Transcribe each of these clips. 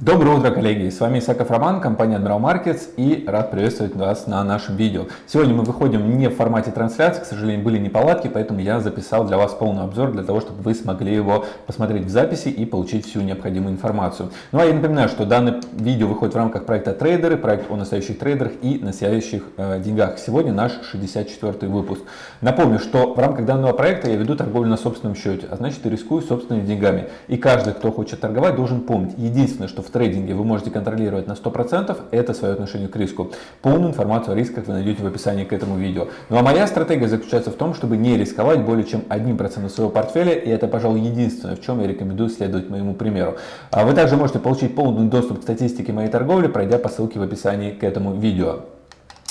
Доброе утро, коллеги! С вами Исаков Роман, компания Admiral Markets и рад приветствовать вас на нашем видео. Сегодня мы выходим не в формате трансляции, к сожалению, были неполадки, поэтому я записал для вас полный обзор, для того, чтобы вы смогли его посмотреть в записи и получить всю необходимую информацию. Ну а я напоминаю, что данное видео выходит в рамках проекта Трейдеры, проект о настоящих трейдерах и настоящих э, деньгах. Сегодня наш 64 выпуск. Напомню, что в рамках данного проекта я веду торговлю на собственном счете, а значит и рискую собственными деньгами. И каждый, кто хочет торговать, должен помнить, единственное, что в трейдинге вы можете контролировать на 100%, это свое отношение к риску. Полную информацию о рисках вы найдете в описании к этому видео. Ну а моя стратегия заключается в том, чтобы не рисковать более чем 1% своего портфеля, и это, пожалуй, единственное, в чем я рекомендую следовать моему примеру. А вы также можете получить полный доступ к статистике моей торговли, пройдя по ссылке в описании к этому видео.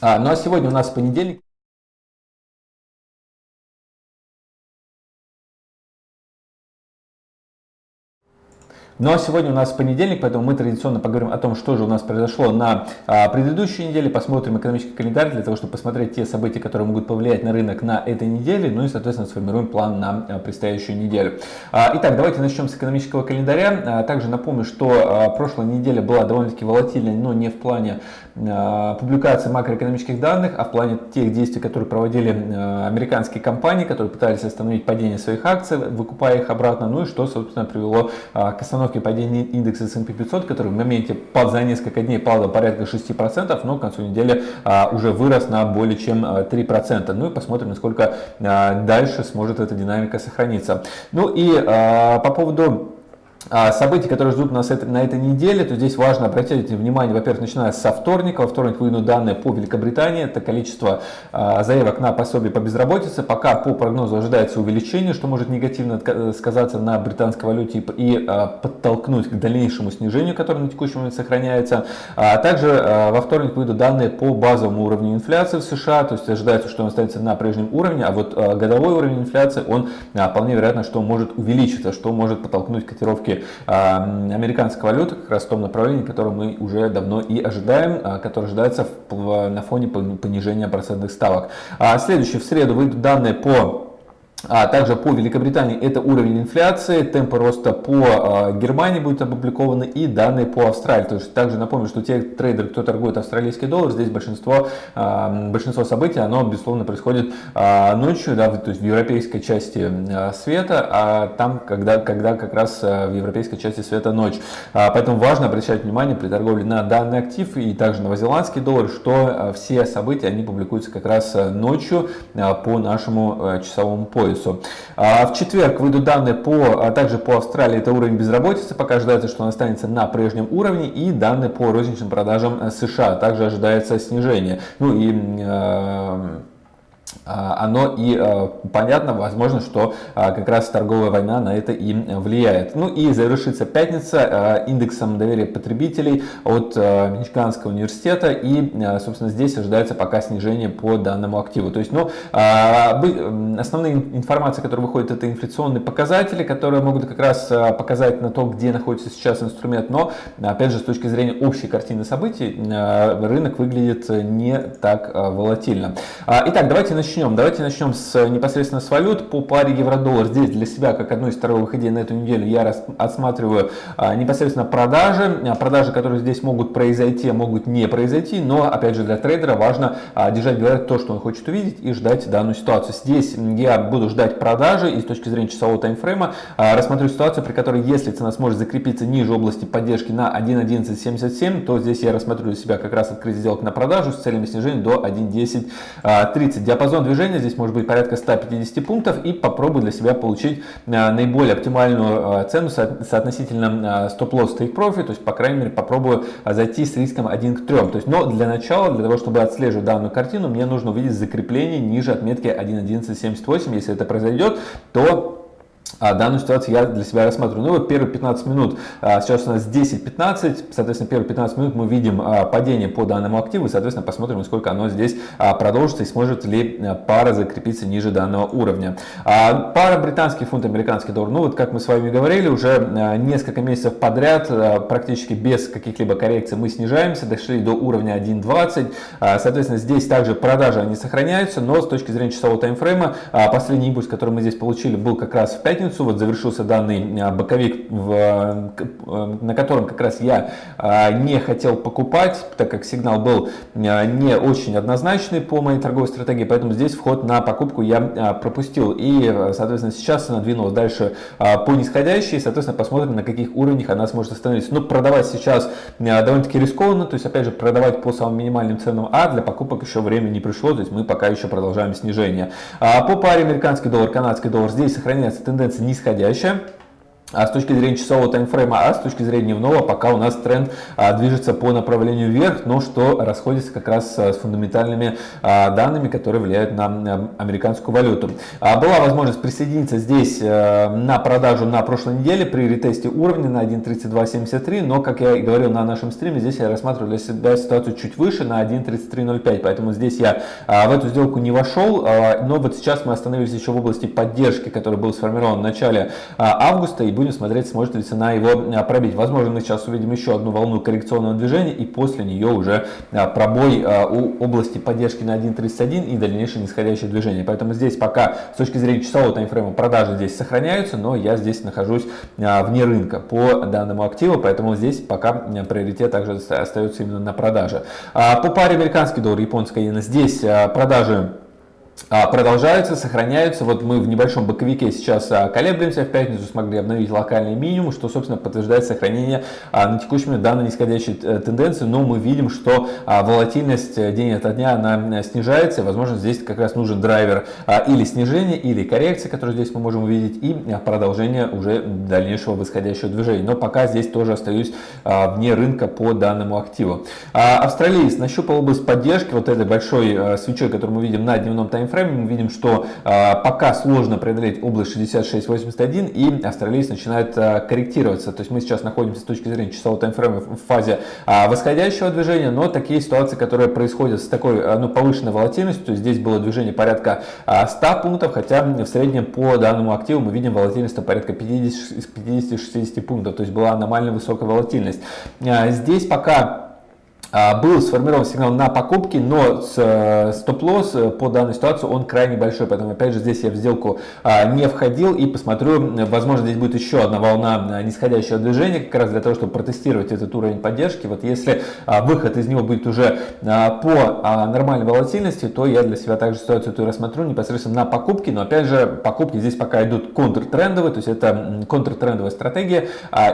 А, ну а сегодня у нас понедельник. Ну а сегодня у нас понедельник, поэтому мы традиционно поговорим о том, что же у нас произошло на а, предыдущей неделе, посмотрим экономический календарь для того, чтобы посмотреть те события, которые могут повлиять на рынок на этой неделе, ну и, соответственно, сформируем план на а, предстоящую неделю. А, итак, давайте начнем с экономического календаря. А, также напомню, что а, прошлая неделя была довольно-таки волатильной, но не в плане публикации макроэкономических данных, а в плане тех действий, которые проводили а, американские компании, которые пытались остановить падение своих акций, выкупая их обратно, ну и что, собственно, привело а, к остановке падения индекса S&P 500, который в моменте под, за несколько дней падал порядка 6%, но к концу недели уже вырос на более чем 3%. А, ну и посмотрим, насколько дальше сможет эта динамика сохраниться. Ну и по поводу событий, которые ждут нас на этой неделе, то здесь важно обратить внимание, во-первых, начиная со вторника. Во вторник выйдут данные по Великобритании. Это количество а, заявок на пособие по безработице. Пока по прогнозу ожидается увеличение, что может негативно сказаться на британской валюте и а, подтолкнуть к дальнейшему снижению, которое на текущий момент сохраняется. Также во вторник выйдут данные по базовому уровню инфляции в США. То есть ожидается, что он останется на прежнем уровне, а вот годовой уровень инфляции, он вполне вероятно, что может увеличиться, что может подтолкнуть котировки а, американской валюты, как раз в том направлении, которое мы уже давно и ожидаем, а, которое ожидается на фоне понижения процентных ставок. А, следующий, в среду выйдут данные по а также по Великобритании это уровень инфляции, темпы роста по а, Германии будут опубликованы и данные по Австралии. То есть также напомню, что те трейдеры, кто торгует австралийский доллар, здесь большинство, а, большинство событий, оно безусловно происходит а, ночью, да, то есть в европейской части света, а там, когда, когда как раз в европейской части света ночь. Поэтому важно обращать внимание при торговле на данный актив и также новозеландский доллар, что все события, они публикуются как раз ночью по нашему часовому поясу поясу. А в четверг выйдут данные по, а также по Австралии, это уровень безработицы, пока ожидается, что он останется на прежнем уровне, и данные по розничным продажам э, США, также ожидается снижение. Ну и а, оно и э, понятно, возможно, что а, как раз торговая война на это и влияет. Ну и завершится пятница э, индексом доверия потребителей от э, Мичиганского университета и, собственно, здесь ожидается пока снижение по данному активу. То есть, ну, а, основные информации, которые выходят, это инфляционные показатели, которые могут как раз показать на то, где находится сейчас инструмент, но, опять же, с точки зрения общей картины событий, рынок выглядит не так волатильно. Итак, давайте начнем. Давайте начнем с, непосредственно с валют. По паре евро-доллар здесь для себя, как одну из торговых идей на эту неделю, я отсматриваю а, непосредственно продажи. А, продажи, которые здесь могут произойти, могут не произойти, но, опять же, для трейдера важно а, держать в то, что он хочет увидеть и ждать данную ситуацию. Здесь я буду ждать продажи и с точки зрения часового таймфрейма а, рассмотрю ситуацию, при которой, если цена сможет закрепиться ниже области поддержки на 1.1177, то здесь я рассмотрю для себя как раз открыть сделок на продажу с целями снижения до 1.1030. А, Диапазон диапазон движения здесь может быть порядка 150 пунктов и попробую для себя получить а, наиболее оптимальную а, цену соотносительно а, стоп-лосс take profit, то есть по крайней мере попробую зайти с риском 1 к 3. То есть, но для начала, для того чтобы отслеживать данную картину, мне нужно увидеть закрепление ниже отметки 1.1178. Если это произойдет, то а данную ситуацию я для себя рассматриваю. Ну вот первые 15 минут, а, сейчас у нас 10-15, соответственно, первые 15 минут мы видим а, падение по данному активу, и, соответственно, посмотрим, сколько оно здесь а, продолжится и сможет ли пара закрепиться ниже данного уровня. Пара британский фунт, американский доллар, ну вот как мы с вами говорили, уже несколько месяцев подряд, практически без каких-либо коррекций мы снижаемся, дошли до уровня 1.20, соответственно, здесь также продажи они сохраняются, но с точки зрения часового таймфрейма, последний импульс, который мы здесь получили, был как раз в пятницу, пятницу вот завершился данный боковик, в, на котором как раз я не хотел покупать, так как сигнал был не очень однозначный по моей торговой стратегии, поэтому здесь вход на покупку я пропустил. И, соответственно, сейчас она двинулась дальше по нисходящей, соответственно, посмотрим, на каких уровнях она сможет остановиться. Но продавать сейчас довольно-таки рискованно, то есть, опять же, продавать по самым минимальным ценам, а для покупок еще время не пришло, то есть мы пока еще продолжаем снижение. По паре американский доллар, канадский доллар здесь сохраняется тенденция нисходящая а с точки зрения часового таймфрейма, а с точки зрения дневного, пока у нас тренд а, движется по направлению вверх, но что расходится как раз а, с фундаментальными а, данными, которые влияют на а, американскую валюту. А, была возможность присоединиться здесь а, на продажу на прошлой неделе при ретесте уровня на 1.3273, но, как я и говорил на нашем стриме, здесь я рассматриваю для себя ситуацию чуть выше на 1.3305, поэтому здесь я а, в эту сделку не вошел, а, но вот сейчас мы остановились еще в области поддержки, который был сформирован в начале а, августа, и будем смотреть, сможет ли цена его а, пробить. Возможно, мы сейчас увидим еще одну волну коррекционного движения и после нее уже а, пробой а, у области поддержки на 1.31 и дальнейшее нисходящее движение. Поэтому здесь пока с точки зрения часового таймфрейма продажи здесь сохраняются, но я здесь нахожусь вне рынка по данному активу, поэтому здесь пока приоритет также остается именно на продаже. По паре американский доллар, японская иена, здесь продажи продолжаются, сохраняются. Вот мы в небольшом боковике сейчас а, колеблемся, в пятницу смогли обновить локальный минимум, что, собственно, подтверждает сохранение а, на текущий момент данной нисходящей э, тенденции. Но мы видим, что волатильность э, день ото дня она э, снижается. Возможно, здесь как раз нужен драйвер или снижения, или коррекции, который здесь мы можем увидеть, и продолжение уже дальнейшего восходящего движения. Но пока здесь тоже остаюсь вне рынка по данному активу. Австралиец нащупал область поддержки вот этой большой свечой, которую мы видим на дневном тайм таймфрейме мы видим, что а, пока сложно преодолеть область 66.81 и австралиец начинает а, корректироваться. То есть мы сейчас находимся с точки зрения часового таймфрейма в фазе а, восходящего движения, но такие ситуации, которые происходят с такой ну, повышенной волатильностью, здесь было движение порядка 100 пунктов, хотя в среднем по данному активу мы видим волатильность порядка 50-60 пунктов, то есть была аномально высокая волатильность. Здесь пока был сформирован сигнал на покупки, но э, стоп-лосс э, по данной ситуации он крайне большой, поэтому опять же здесь я в сделку а, не входил и посмотрю, возможно здесь будет еще одна волна нисходящего движения, как раз для того, чтобы протестировать этот уровень поддержки. Вот если а, выход из него будет уже по нормальной волатильности, то я для себя также ситуацию эту рассмотрю непосредственно на покупки, но опять же покупки здесь пока идут контртрендовые, то есть это контртрендовая стратегия,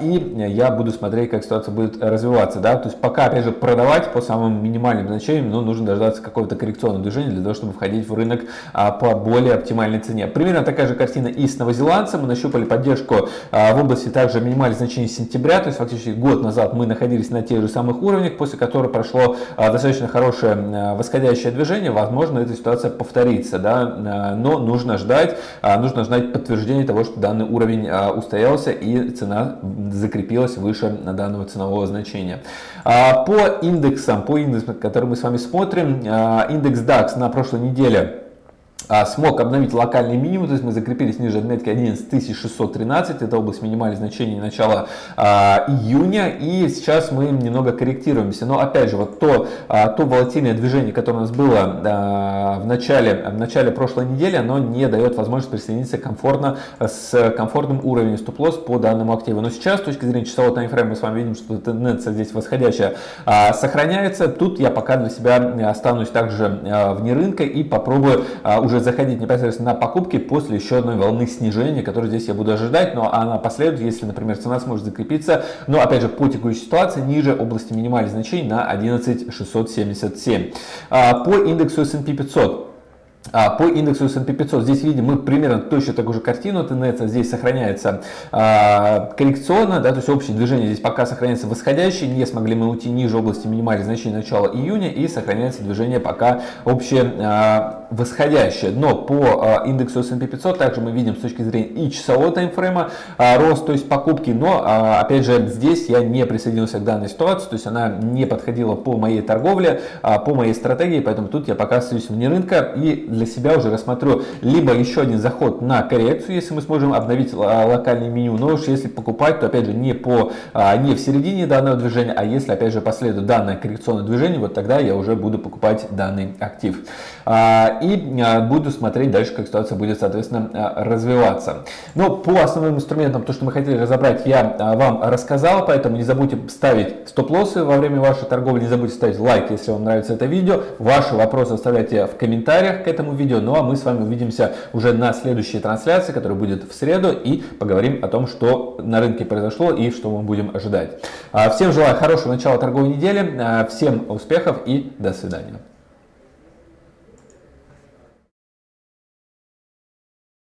и я буду смотреть, как ситуация будет развиваться, да, то есть пока опять же продавать по самым минимальным значениям, но нужно дождаться какого-то коррекционного движения для того, чтобы входить в рынок а, по более оптимальной цене. Примерно такая же картина и с новозеландцем. Мы нащупали поддержку а, в области также минимальных значений сентября, то есть фактически год назад мы находились на тех же самых уровнях, после которых прошло а, достаточно хорошее восходящее движение. Возможно, эта ситуация повторится, да, но нужно ждать, нужно ждать подтверждения того, что данный уровень устоялся и цена закрепилась выше данного ценового значения. По индексам, по индексам, которые мы с вами смотрим, а, индекс DAX на прошлой неделе смог обновить локальный минимум, то есть мы закрепились ниже отметки 11613, это область минимальных значений начала а, июня, и сейчас мы немного корректируемся. Но опять же, вот то, а, то волатильное движение, которое у нас было а, в, начале, в начале прошлой недели, оно не дает возможность присоединиться комфортно с комфортным уровнем стоп-лосс по данному активу. Но сейчас, с точки зрения часового таймфрейма, мы с вами видим, что тенденция здесь восходящая а, сохраняется. Тут я пока для себя останусь также а, вне рынка и попробую а, уже уже заходить непосредственно на покупки после еще одной волны снижения, которую здесь я буду ожидать, но она последует, если, например, цена сможет закрепиться, но опять же по текущей ситуации ниже области минимальных значений на 11677. А, по индексу S&P 500 а, по индексу S&P 500 здесь видим мы примерно точно такую же картину, тенденция здесь сохраняется. А, коррекционно, да, то есть общее движение здесь пока сохраняется восходящее, не смогли мы уйти ниже области минимальных значений начала июня и сохраняется движение пока общее а, восходящее. Но по а, индексу S&P 500 также мы видим с точки зрения и часового таймфрейма а, рост, то есть покупки, но а, опять же здесь я не присоединился к данной ситуации, то есть она не подходила по моей торговле, а, по моей стратегии, поэтому тут я пока остаюсь вне рынка. И для себя уже рассмотрю либо еще один заход на коррекцию, если мы сможем обновить локальное меню, но уж если покупать, то опять же не, по, не в середине данного движения, а если опять же последует данное коррекционное движение, вот тогда я уже буду покупать данный актив. И буду смотреть дальше, как ситуация будет, соответственно, развиваться. Но по основным инструментам, то, что мы хотели разобрать, я вам рассказал, поэтому не забудьте ставить стоп-лоссы во время вашей торговли, не забудьте ставить лайк, если вам нравится это видео. Ваши вопросы оставляйте в комментариях к этому видео. Ну а мы с вами увидимся уже на следующей трансляции, которая будет в среду, и поговорим о том, что на рынке произошло и что мы будем ожидать. А, всем желаю хорошего начала торговой недели, а, всем успехов и до свидания.